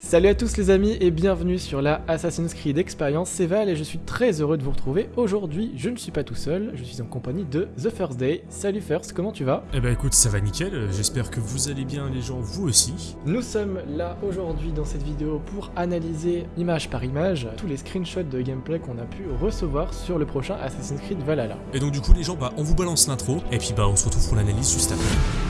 Salut à tous les amis et bienvenue sur la Assassin's Creed Experience, c'est Val et je suis très heureux de vous retrouver. Aujourd'hui, je ne suis pas tout seul, je suis en compagnie de The First Day. Salut First, comment tu vas? Eh bah écoute, ça va nickel, j'espère que vous allez bien les gens, vous aussi. Nous sommes là aujourd'hui dans cette vidéo pour analyser image par image tous les screenshots de gameplay qu'on a pu recevoir sur le prochain Assassin's Creed Valhalla. Et donc du coup les gens, bah on vous balance l'intro, et puis bah on se retrouve pour l'analyse juste après.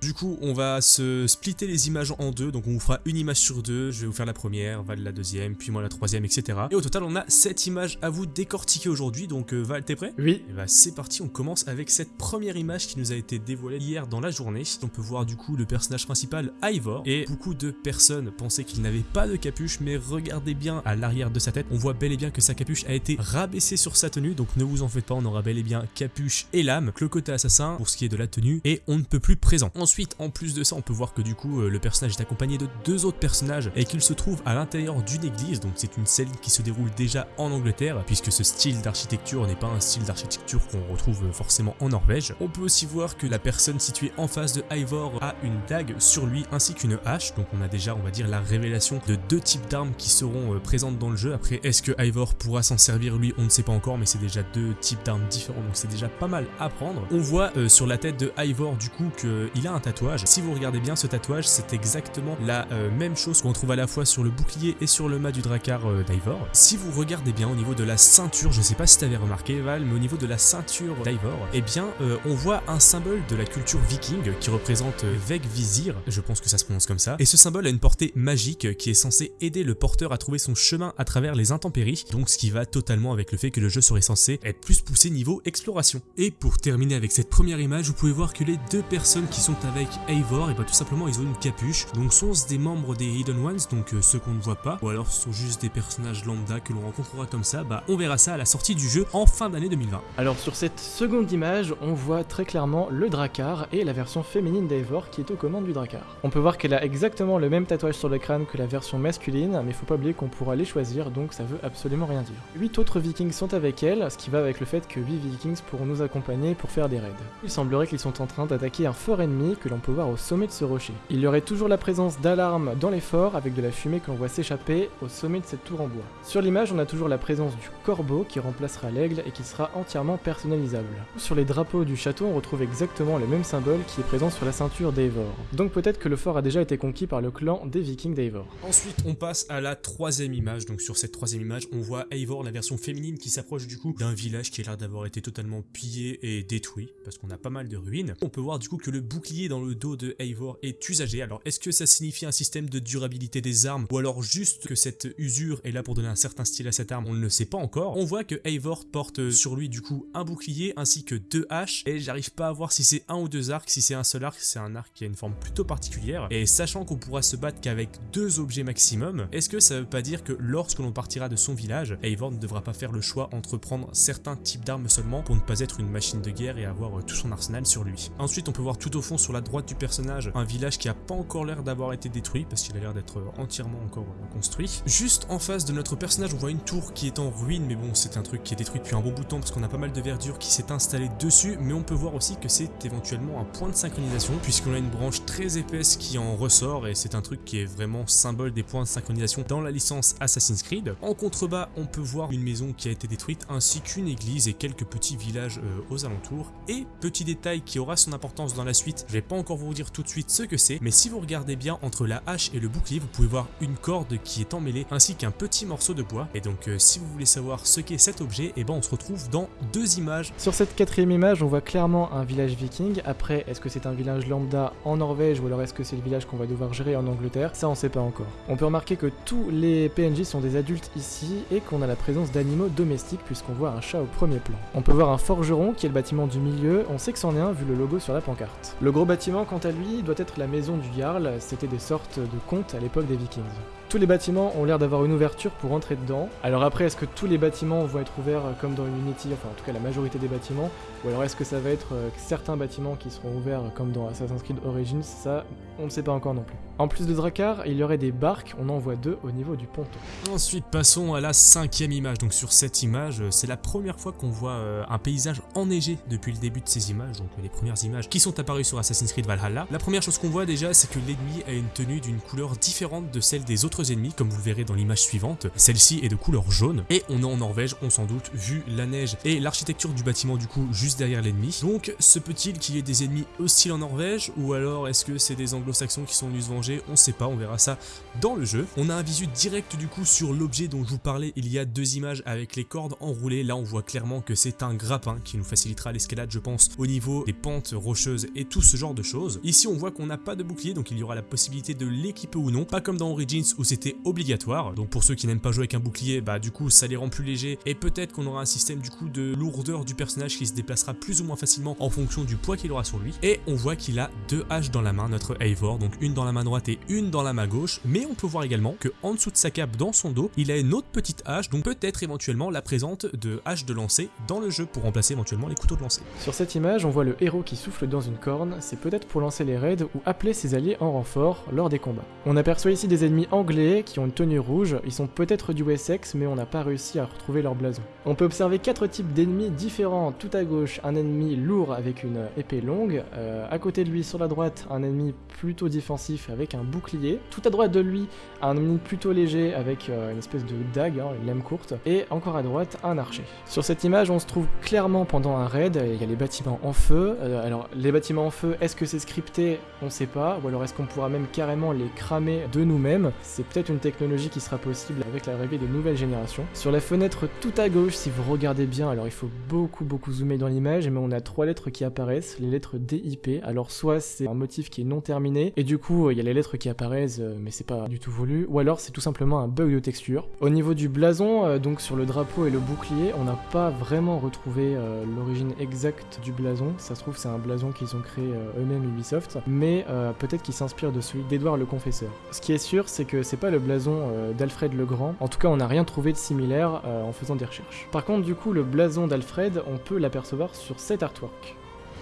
Du coup, on va se splitter les images en deux, donc on vous fera une image sur deux, je vais vous faire la première, Val la deuxième, puis moi la troisième, etc. Et au total, on a sept images à vous décortiquer aujourd'hui, donc euh, Val, t'es prêt? Oui. Et bah c'est parti, on commence avec cette première image qui nous a été dévoilée hier dans la journée. On peut voir du coup le personnage principal, Ivor, et beaucoup de personnes pensaient qu'il n'avait pas de capuche, mais regardez bien à l'arrière de sa tête, on voit bel et bien que sa capuche a été rabaissée sur sa tenue, donc ne vous en faites pas, on aura bel et bien capuche et lame, que le côté assassin pour ce qui est de la tenue, et on ne peut plus présent. Ensuite, en plus de ça, on peut voir que du coup, euh, le personnage est accompagné de deux autres personnages et qu'il se trouve à l'intérieur d'une église, donc c'est une scène qui se déroule déjà en Angleterre, puisque ce style d'architecture n'est pas un style d'architecture qu'on retrouve forcément en Norvège. On peut aussi voir que la personne située en face de Ivor a une dague sur lui ainsi qu'une hache, donc on a déjà, on va dire, la révélation de deux types d'armes qui seront euh, présentes dans le jeu. Après, est-ce que Ivor pourra s'en servir lui? On ne sait pas encore, mais c'est déjà deux types d'armes différents, donc c'est déjà pas mal à prendre. On voit euh, sur la tête de Ivor du coup qu'il a un tatouage. Si vous regardez bien ce tatouage, c'est exactement la euh, même chose qu'on trouve à la fois sur le bouclier et sur le mât du dracar euh, d'Ivor. Si vous regardez bien au niveau de la ceinture, je sais pas si tu avais remarqué Val, mais au niveau de la ceinture d'Ivor, eh bien euh, on voit un symbole de la culture viking qui représente euh, Vegvisir, je pense que ça se prononce comme ça, et ce symbole a une portée magique qui est censé aider le porteur à trouver son chemin à travers les intempéries, donc ce qui va totalement avec le fait que le jeu serait censé être plus poussé niveau exploration. Et pour terminer avec cette première image, vous pouvez voir que les deux personnes qui sont avec Eivor, et bah tout simplement ils ont une capuche, donc sont-ce des membres des Hidden Ones, donc euh, ceux qu'on ne voit pas, ou alors ce sont juste des personnages lambda que l'on rencontrera comme ça, bah on verra ça à la sortie du jeu en fin d'année 2020. Alors sur cette seconde image, on voit très clairement le Drakkar et la version féminine d'Eivor qui est aux commandes du Drakkar. On peut voir qu'elle a exactement le même tatouage sur le crâne que la version masculine, mais faut pas oublier qu'on pourra les choisir, donc ça veut absolument rien dire. 8 autres vikings sont avec elle, ce qui va avec le fait que 8 vikings pourront nous accompagner pour faire des raids. Il semblerait qu'ils sont en train d'attaquer un fort ennemi que l'on peut voir au sommet de ce rocher. Il y aurait toujours la présence d'alarmes dans les forts avec de la fumée que l'on voit s'échapper au sommet de cette tour en bois. Sur l'image, on a toujours la présence du corbeau qui remplacera l'aigle et qui sera entièrement personnalisable. Sur les drapeaux du château, on retrouve exactement le même symbole qui est présent sur la ceinture d'Eivor. Donc peut-être que le fort a déjà été conquis par le clan des vikings d'Eivor. Ensuite, on passe à la troisième image. Donc sur cette troisième image, on voit Eivor, la version féminine, qui s'approche du coup d'un village qui a l'air d'avoir été totalement pillé et détruit, parce qu'on a pas mal de ruines. On peut voir du coup que le bouclier dans le dos de Eivor est usagé. Alors est-ce que ça signifie un système de durabilité des armes, ou alors juste que cette usure est là pour donner un certain style à cette arme? On ne le sait pas encore. On voit que Eivor porte sur lui du coup un bouclier ainsi que deux haches, et j'arrive pas à voir si c'est un ou deux arcs. Si c'est un seul arc, c'est un arc qui a une forme plutôt particulière. Et sachant qu'on pourra se battre qu'avec deux objets maximum, est-ce que ça veut pas dire que lorsque l'on partira de son village, Eivor ne devra pas faire le choix entre prendre certains types d'armes seulement pour ne pas être une machine de guerre et avoir tout son arsenal sur lui? Ensuite, on peut voir tout au fond sur la droite du personnage un village qui a pas encore l'air d'avoir été détruit parce qu'il a l'air d'être euh, entièrement encore construit. Juste en face de notre personnage, on voit une tour qui est en ruine, mais bon, c'est un truc qui est détruit depuis un bon bout de temps parce qu'on a pas mal de verdure qui s'est installée dessus, mais on peut voir aussi que c'est éventuellement un point de synchronisation puisqu'on a une branche très épaisse qui en ressort et c'est un truc qui est vraiment symbole des points de synchronisation dans la licence Assassin's Creed. En contrebas, on peut voir une maison qui a été détruite ainsi qu'une église et quelques petits villages euh, aux alentours. Et petit détail qui aura son importance dans la suite, je vais pas encore vous dire tout de suite ce que c'est, mais si vous regardez bien entre la hache et le bouclier, vous pouvez voir une corde qui est emmêlée ainsi qu'un petit morceau de bois. Et donc euh, si vous voulez savoir ce qu'est cet objet, et eh ben on se retrouve dans deux images. Sur cette quatrième image, on voit clairement un village viking. Après, est-ce que c'est un village lambda en Norvège ou alors est-ce que c'est le village qu'on va devoir gérer en Angleterre? Ça, on sait pas encore. On peut remarquer que tous les PNJ sont des adultes ici et qu'on a la présence d'animaux domestiques puisqu'on voit un chat au premier plan. On peut voir un forgeron qui est le bâtiment du milieu, on sait que c'en est un vu le logo sur la pancarte. Le gros bâtiment quant à lui doit être la maison du Jarl, c'était des sortes de contes à l'époque des vikings. Tous les bâtiments ont l'air d'avoir une ouverture pour entrer dedans. Alors après, est-ce que tous les bâtiments vont être ouverts euh, comme dans Unity, enfin en tout cas la majorité des bâtiments, ou alors est-ce que ça va être euh, certains bâtiments qui seront ouverts comme dans Assassin's Creed Origins Ça, on ne sait pas encore non plus. En plus de Drakkar, il y aurait des barques, on en voit deux au niveau du ponton. Ensuite, passons à la cinquième image. Donc sur cette image, c'est la première fois qu'on voit euh, un paysage enneigé depuis le début de ces images, donc les premières images qui sont apparues sur Assassin's Creed Valhalla. La première chose qu'on voit déjà, c'est que l'ennemi a une tenue d'une couleur différente de celle des autres ennemis, comme vous le verrez dans l'image suivante. Celle-ci est de couleur jaune, et on est en Norvège, on s'en doute, vu la neige et l'architecture du bâtiment du coup juste derrière l'ennemi. Donc se peut-il qu'il y ait des ennemis hostiles en Norvège, ou alors est-ce que c'est des anglo-saxons qui sont venus se venger? On sait pas, on verra ça dans le jeu. On a un visu direct du coup sur l'objet dont je vous parlais, il y a deux images avec les cordes enroulées, là on voit clairement que c'est un grappin qui nous facilitera l'escalade je pense au niveau des pentes rocheuses et tout ce genre de choses. Ici on voit qu'on n'a pas de bouclier donc il y aura la possibilité de l'équiper ou non, pas comme dans Origins où c'était obligatoire, donc pour ceux qui n'aiment pas jouer avec un bouclier, bah du coup ça les rend plus légers et peut-être qu'on aura un système du coup de lourdeur du personnage qui se déplacera plus ou moins facilement en fonction du poids qu'il aura sur lui. Et on voit qu'il a deux haches dans la main, notre Eivor, donc une dans la main droite et une dans la main gauche, mais on peut voir également que en dessous de sa cape dans son dos, il a une autre petite hache, donc peut-être éventuellement la présente de hache de lancer dans le jeu pour remplacer éventuellement les couteaux de lancer. Sur cette image, on voit le héros qui souffle dans une corne, c'est peut-être pour lancer les raids ou appeler ses alliés en renfort lors des combats. On aperçoit ici des ennemis anglais qui ont une tenue rouge, ils sont peut-être du Wessex mais on n'a pas réussi à retrouver leur blason. On peut observer quatre types d'ennemis différents, tout à gauche un ennemi lourd avec une épée longue, euh, à côté de lui sur la droite un ennemi plutôt défensif avec un bouclier, tout à droite de lui un ennemi plutôt léger avec euh, une espèce de dague, hein, une lame courte, et encore à droite un archer. Sur cette image on se trouve clairement pendant un raid, il y a les bâtiments en feu, euh, alors les bâtiments en feu, est-ce que c'est scripté? On sait pas, ou alors est-ce qu'on pourra même carrément les cramer de nous-mêmes? Peut-être une technologie qui sera possible avec l'arrivée des nouvelles générations. Sur la fenêtre tout à gauche, si vous regardez bien, alors il faut beaucoup beaucoup zoomer dans l'image, mais on a trois lettres qui apparaissent, les lettres DIP, alors soit c'est un motif qui est non terminé, et du coup il y a les lettres qui apparaissent, euh, mais c'est pas du tout voulu, ou alors c'est tout simplement un bug de texture. Au niveau du blason, euh, donc sur le drapeau et le bouclier, on n'a pas vraiment retrouvé euh, l'origine exacte du blason, ça se trouve c'est un blason qu'ils ont créé eux-mêmes Ubisoft, mais peut-être qu'il s'inspire de celui d'Edouard le Confesseur. Ce qui est sûr, c'est que c'est pas le blason d'Alfred le Grand, en tout cas on n'a rien trouvé de similaire en faisant des recherches. Par contre du coup le blason d'Alfred, on peut l'apercevoir sur cet artwork.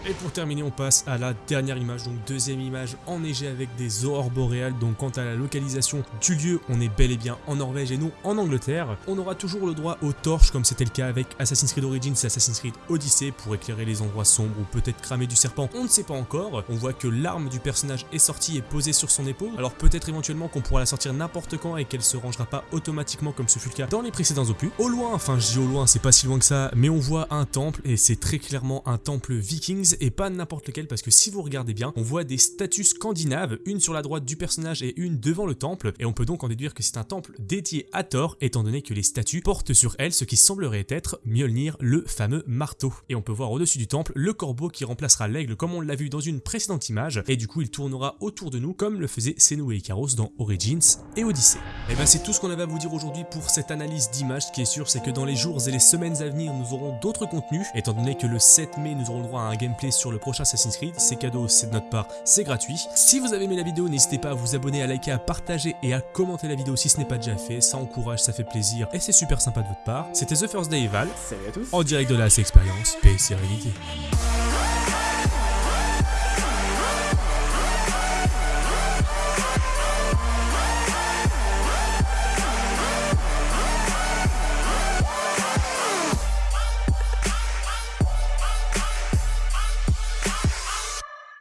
Et pour terminer, on passe à la dernière image, donc deuxième image enneigée avec des aurores boréales. Donc quant à la localisation du lieu, on est bel et bien en Norvège et non en Angleterre. On aura toujours le droit aux torches comme c'était le cas avec Assassin's Creed Origins et Assassin's Creed Odyssey pour éclairer les endroits sombres ou peut-être cramer du serpent, on ne sait pas encore. On voit que l'arme du personnage est sortie et posée sur son épaule. Alors peut-être éventuellement qu'on pourra la sortir n'importe quand et qu'elle se rangera pas automatiquement comme ce fut le cas dans les précédents opus. Au loin, enfin je dis au loin, c'est pas si loin que ça, mais on voit un temple et c'est très clairement un temple vikings et pas n'importe lequel parce que si vous regardez bien, on voit des statues scandinaves, une sur la droite du personnage et une devant le temple, et on peut donc en déduire que c'est un temple dédié à Thor, étant donné que les statues portent sur elles ce qui semblerait être Mjolnir, le fameux marteau. Et on peut voir au-dessus du temple le corbeau qui remplacera l'aigle comme on l'a vu dans une précédente image, et du coup il tournera autour de nous comme le faisait Senua et Ikaros dans Origins et Odyssey. Et ben c'est tout ce qu'on avait à vous dire aujourd'hui pour cette analyse d'image, ce qui est sûr c'est que dans les jours et les semaines à venir nous aurons d'autres contenus, étant donné que le 7 mai nous aurons le droit à un gameplay sur le prochain Assassin's Creed, c'est cadeau, c'est de notre part, c'est gratuit. Si vous avez aimé la vidéo, n'hésitez pas à vous abonner, à liker, à partager et à commenter la vidéo si ce n'est pas déjà fait, ça encourage, ça fait plaisir et c'est super sympa de votre part. C'était The First Day Val, Salut à tous en direct de la expérience, paix et sérénité.